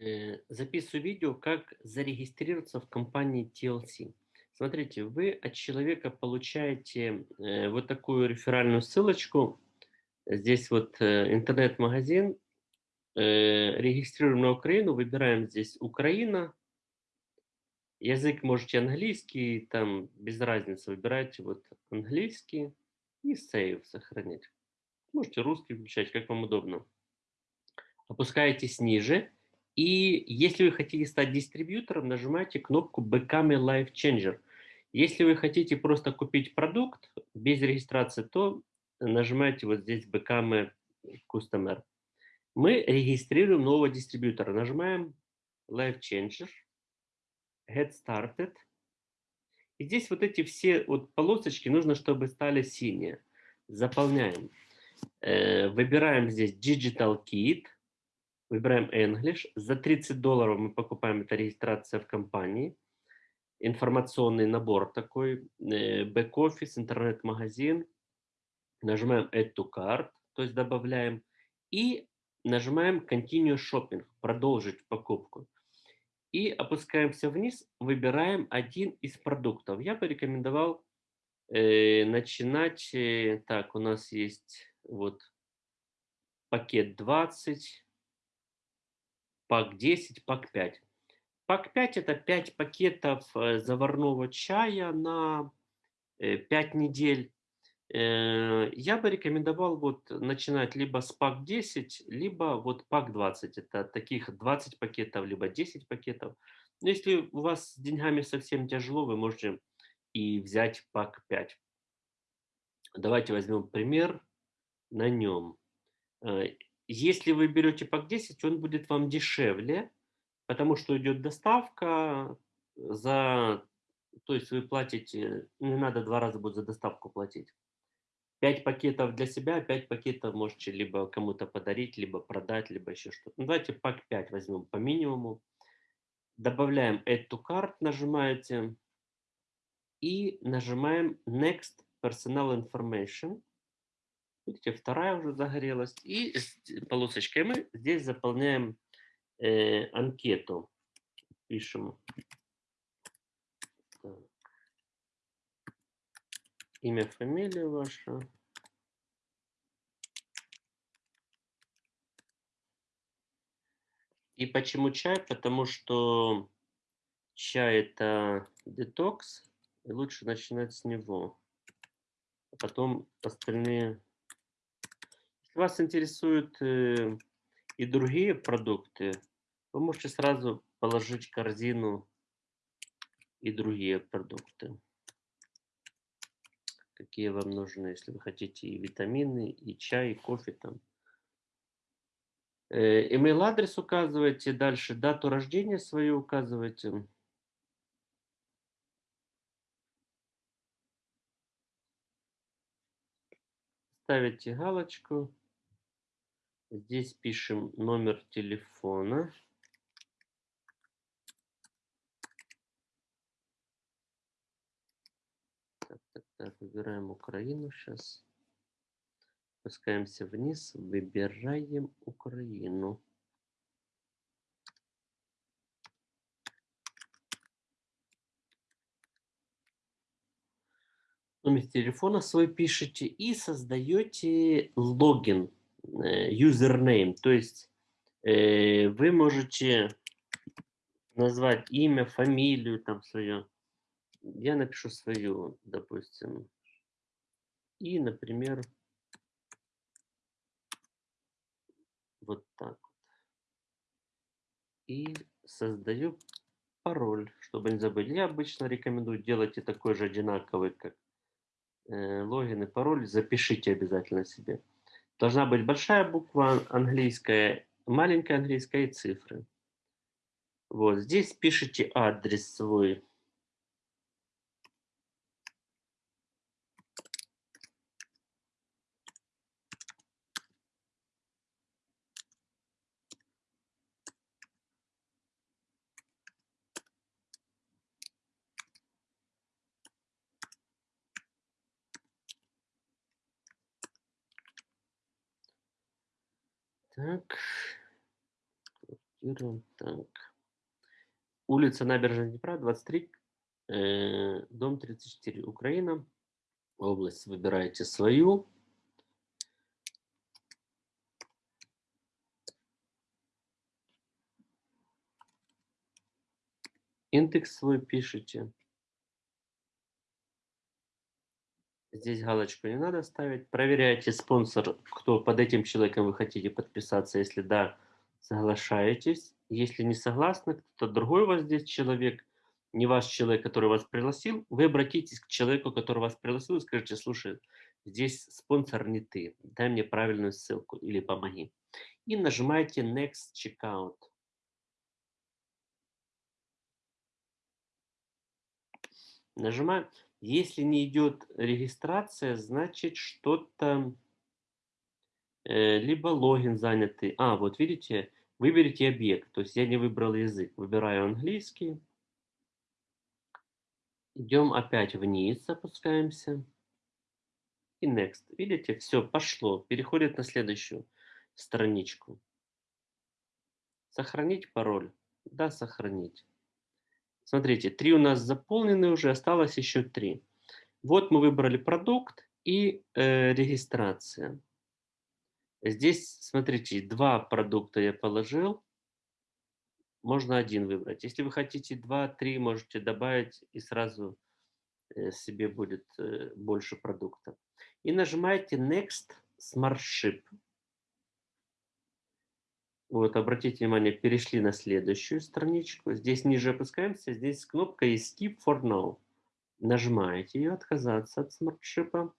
Э, записываю видео, как зарегистрироваться в компании TLC. Смотрите, вы от человека получаете э, вот такую реферальную ссылочку. Здесь вот э, интернет-магазин. Регистрируем на Украину, выбираем здесь Украина. Язык можете английский, там без разницы. Выбирайте вот английский и save сохранить. Можете русский включать, как вам удобно. Опускаетесь ниже и если вы хотите стать дистрибьютором, нажимайте кнопку Become a Life Changer. Если вы хотите просто купить продукт без регистрации, то нажимайте вот здесь Become a Customer. Мы регистрируем нового дистрибьютора. Нажимаем Life Changer, Get Started. И здесь вот эти все вот полосочки нужно, чтобы стали синие. Заполняем. Э, выбираем здесь Digital Kit – Выбираем English. За 30 долларов мы покупаем, это регистрация в компании. Информационный набор такой, бэк-офис, интернет-магазин. Нажимаем Add to Cart, то есть добавляем. И нажимаем Continue Shopping, продолжить покупку. И опускаемся вниз, выбираем один из продуктов. Я бы рекомендовал э, начинать, э, так, у нас есть вот пакет 20, пак 10, пак 5. Пак 5 это 5 пакетов э, заварного чая на 5 э, недель. Э, я бы рекомендовал вот начинать либо с пак 10, либо вот пак 20. Это таких 20 пакетов, либо 10 пакетов. Но если у вас с деньгами совсем тяжело, вы можете и взять пак 5. Давайте возьмем пример на нем. Если вы берете пак 10, он будет вам дешевле, потому что идет доставка за... То есть вы платите, не надо два раза будет за доставку платить. 5 пакетов для себя, 5 пакетов можете либо кому-то подарить, либо продать, либо еще что-то. Ну, давайте пак 5 возьмем по минимуму. Добавляем to Cart, нажимаете. И нажимаем Next Personal Information. Видите, вторая уже загорелась. И полосочкой мы здесь заполняем э, анкету. Пишем так. имя, фамилия ваша. И почему чай? Потому что чай это детокс, и лучше начинать с него. А потом остальные вас интересуют э, и другие продукты, вы можете сразу положить в корзину и другие продукты. Какие вам нужны, если вы хотите и витамины, и чай, и кофе там. Э, email адрес указывайте, дальше дату рождения свою указывайте. Ставите галочку. Здесь пишем номер телефона. Так, так, так, выбираем Украину сейчас. Спускаемся вниз, выбираем Украину. Номер телефона свой пишите и создаете логин username, то есть э, вы можете назвать имя, фамилию там свое. Я напишу свою, допустим. И, например, вот так. И создаю пароль, чтобы не забыть. Я обычно рекомендую делать и такой же одинаковый, как э, логин и пароль. Запишите обязательно себе. Должна быть большая буква английская, маленькая английская и цифры. Вот здесь пишите адрес свой. Так. Квартира, так. Улица Набережная Днепра, 23, э, дом 34, Украина. Область выбираете свою. Индекс свой пишите. Здесь галочку не надо ставить. Проверяйте спонсор, кто под этим человеком вы хотите подписаться. Если да, соглашаетесь. Если не согласны, кто-то другой у вас здесь человек, не ваш человек, который вас пригласил, вы обратитесь к человеку, который вас пригласил, и скажите, слушай, здесь спонсор не ты, дай мне правильную ссылку или помоги. И нажимаете Next Checkout. Нажимаем. Если не идет регистрация, значит что-то, э, либо логин занятый. А, вот видите, выберите объект. То есть я не выбрал язык. Выбираю английский. Идем опять вниз, опускаемся. И next. Видите, все, пошло. Переходит на следующую страничку. Сохранить пароль. Да, сохранить. Смотрите, три у нас заполнены уже, осталось еще три. Вот мы выбрали продукт и э, регистрация. Здесь, смотрите, два продукта я положил. Можно один выбрать. Если вы хотите два, три, можете добавить и сразу э, себе будет э, больше продукта. И нажимаете Next Smart Ship. Вот, обратите внимание, перешли на следующую страничку. Здесь ниже опускаемся, здесь кнопка Skip for Now. Нажимаете ее, отказаться от смартшипа.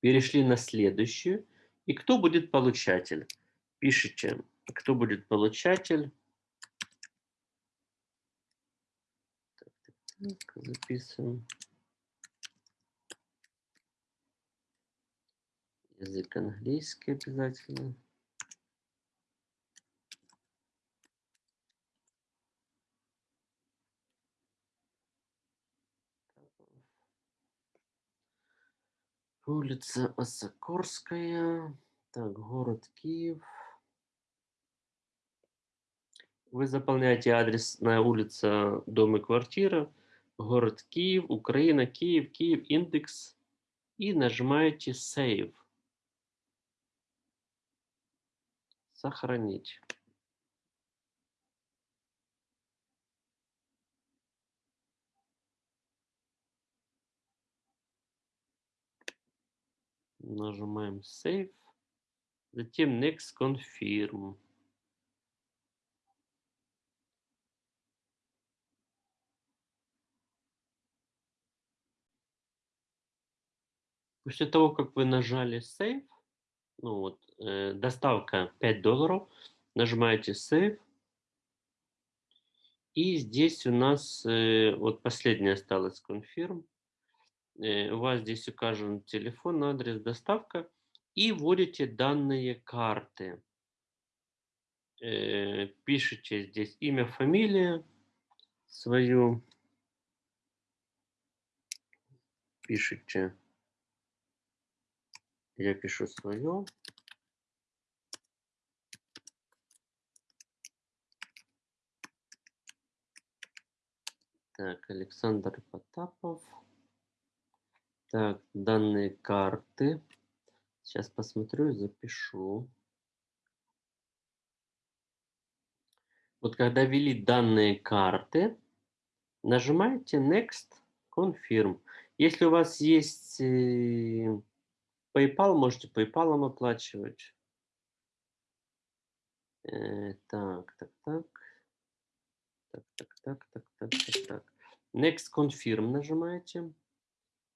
Перешли на следующую. И кто будет получатель? Пишите, кто будет получатель. Так, так, так, записываем. Язык английский обязательно. Улица Осокорская. Так, город Киев. Вы заполняете адрес на улица, дом и квартира. Город Киев, Украина, Киев, Киев, индекс. И нажимаете Save. Сохранить. Нажимаем Save. Затем Next Confirm. После того, как вы нажали Save, ну вот, э, доставка 5 долларов, нажимаете Save. И здесь у нас э, вот последняя осталась Confirm. Э, у вас здесь указан телефон, адрес, доставка, и вводите данные карты. Э, пишите здесь имя, фамилия свою. Пишите. Я пишу свое. Так, Александр Потапов. Так, данные карты. Сейчас посмотрю и запишу. Вот когда ввели данные карты, нажимаете Next, Confirm. Если у вас есть э, PayPal, можете PayPal оплачивать. Э, так, так, так. Так, так, так, так, так, так, так. Next Confirm нажимаете.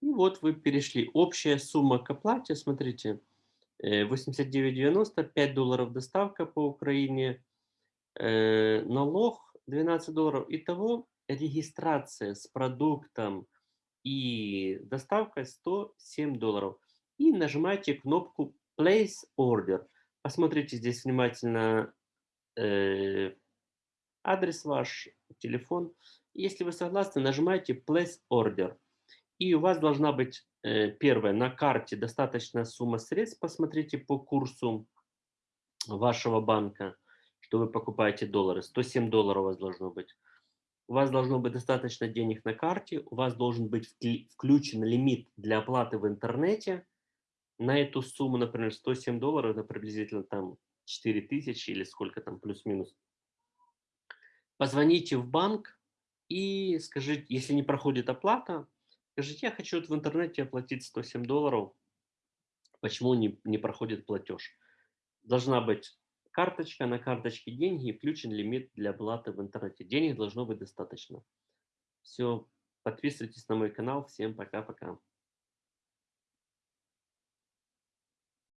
И вот вы перешли. Общая сумма к оплате, смотрите, 89,90, э, 5 долларов доставка по Украине, э, налог 12 долларов. Итого регистрация с продуктом и доставкой 107 долларов. И нажимаете кнопку Place Order. Посмотрите здесь внимательно э, адрес ваш, телефон. Если вы согласны, нажимаете Place Order. И у вас должна быть, э, первое, на карте достаточная сумма средств, посмотрите по курсу вашего банка, что вы покупаете доллары. 107 долларов у вас должно быть. У вас должно быть достаточно денег на карте, у вас должен быть включен лимит для оплаты в интернете. На эту сумму, например, 107 долларов, это приблизительно там 4000 или сколько там, плюс-минус. Позвоните в банк и скажите, если не проходит оплата, скажите, я хочу в интернете оплатить 107 долларов, почему не, не проходит платеж. Должна быть карточка, на карточке деньги и включен лимит для оплаты в интернете. Денег должно быть достаточно. Все, подписывайтесь на мой канал. Всем пока-пока.